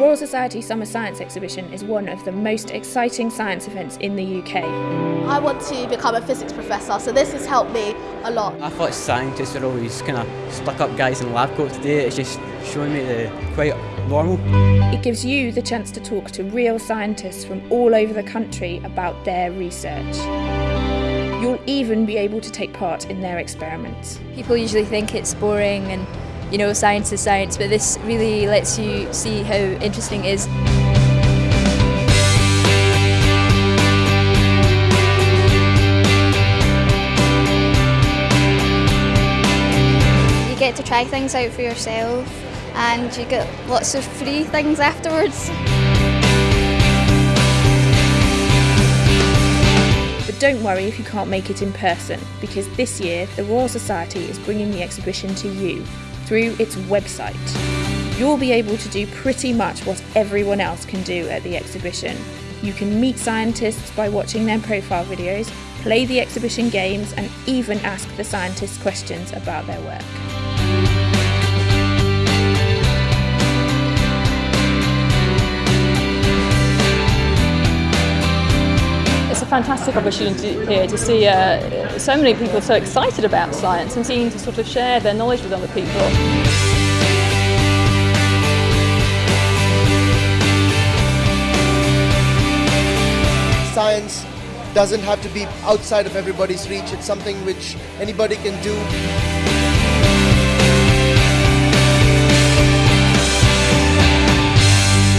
Royal Society Summer Science Exhibition is one of the most exciting science events in the UK. I want to become a physics professor, so this has helped me a lot. I thought scientists are always kind of stuck up guys in lab coats. Today it's just showing me the quite normal. It gives you the chance to talk to real scientists from all over the country about their research. You'll even be able to take part in their experiments. People usually think it's boring and you know science is science, but this really lets you see how interesting it is. You get to try things out for yourself and you get lots of free things afterwards. But don't worry if you can't make it in person, because this year the Royal Society is bringing the exhibition to you through its website. You'll be able to do pretty much what everyone else can do at the exhibition. You can meet scientists by watching their profile videos, play the exhibition games, and even ask the scientists questions about their work. Fantastic opportunity here to see uh, so many people so excited about science and seeing to sort of share their knowledge with other people. Science doesn't have to be outside of everybody's reach. It's something which anybody can do.